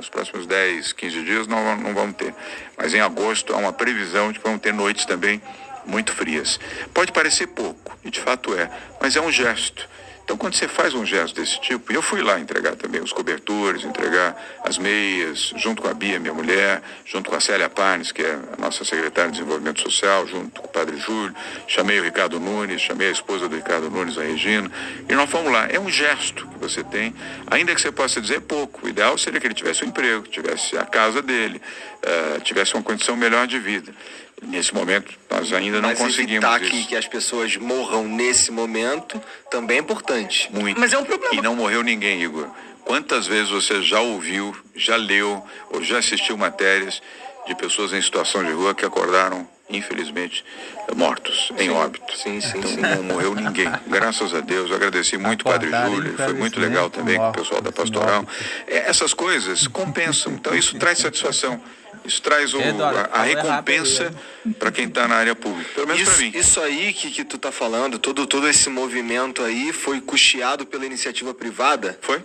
Os próximos 10, 15 dias não, não vamos ter. Mas em agosto há uma previsão de que vamos ter noites também muito frias. Pode parecer pouco, e de fato é, mas é um gesto. Então, quando você faz um gesto desse tipo, e eu fui lá entregar também os cobertores, entregar as meias, junto com a Bia, minha mulher, junto com a Célia Parnes, que é a nossa secretária de Desenvolvimento Social, junto Padre Júlio, chamei o Ricardo Nunes, chamei a esposa do Ricardo Nunes, a Regina, e nós fomos lá. É um gesto que você tem, ainda que você possa dizer pouco. O ideal seria que ele tivesse um emprego, tivesse a casa dele, uh, tivesse uma condição melhor de vida. Nesse momento, nós ainda não Mas conseguimos evitar isso. que, que as pessoas morram nesse momento também é importante. Muito. Mas é um problema. E não morreu ninguém, Igor. Quantas vezes você já ouviu, já leu ou já assistiu matérias de pessoas em situação de rua que acordaram, infelizmente, mortos, em óbito? Sim, sim, então, sim. não morreu ninguém. Graças a Deus. Eu agradeci muito o Padre Júlio, foi muito legal também com o pessoal da pastoral. É, Essas coisas compensam. Então, isso traz satisfação. Isso traz o, Eduardo, a, a recompensa rápido para quem está na área pública. Pelo menos para Isso, mim. isso aí que, que tu tá falando, todo, todo esse movimento aí foi custeado pela iniciativa privada? Foi?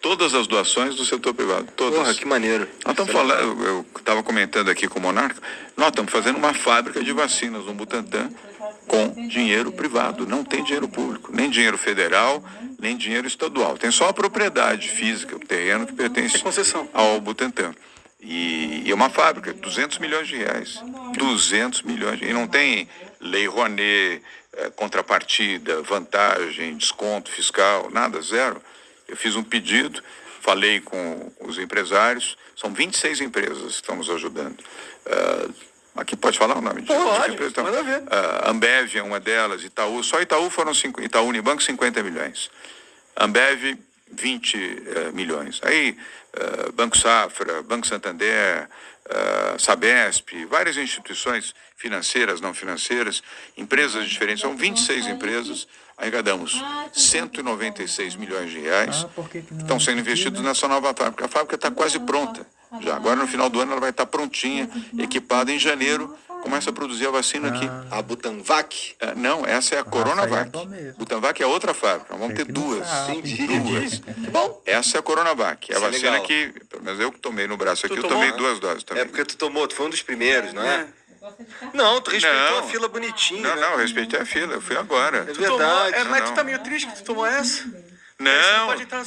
Todas as doações do setor privado. Todas. Porra, que maneiro. Nós estamos falando, eu estava comentando aqui com o Monarca, nós estamos fazendo uma fábrica de vacinas no Butantan com dinheiro privado. Não tem dinheiro público, nem dinheiro federal, nem dinheiro estadual. Tem só a propriedade física, o terreno que pertence É concessão. ao Butantan. E, e é uma fábrica, 200 milhões de reais. 200 milhões. de- E não tem lei Rouanet, eh, contrapartida, vantagem, desconto fiscal, nada, zero. Eu fiz um pedido, falei com os empresários, são 26 empresas que estamos ajudando. Ah, aqui pode falar o nome de Pode, de? Então, manda ver. ah, Ambev é uma delas, Itaú, só Itaú foram cinco, Itaú Unibanco 50 milhões. Ambev 20 eh, milhões. Aí eh, Banco Safra, Banco Santander, eh, Sabesp, várias instituições financeiras, não financeiras, empresas diferentes, são 26 empresas, arrecadamos 196 milhões de reais, Ah, estão sendo investidos nessa nova fábrica. A fábrica está quase pronta. Já agora no final do ano ela vai estar prontinha, equipada em janeiro, começa a produzir a vacina aqui. A Butanvac? É, não, essa é a Coronavac. bom mesmo. Butanvac é outra fábrica. Vamos ter duas. Entendi. Duas. Bom. Essa é a Coronavac. É a é vacina legal. que, pelo menos eu que tomei no braço aqui, Tu eu tomou? tomei duas doses também. É porque tu tomou, tu foi um dos primeiros, não é? É. Não, tu respeitou Não. a fila bonitinho, Não, né? não, eu respeitei a fila, eu fui agora. É Tu tomou- verdade. é, mas Não, tu tá meio triste que tu tomou essa? Você Não, pode entrar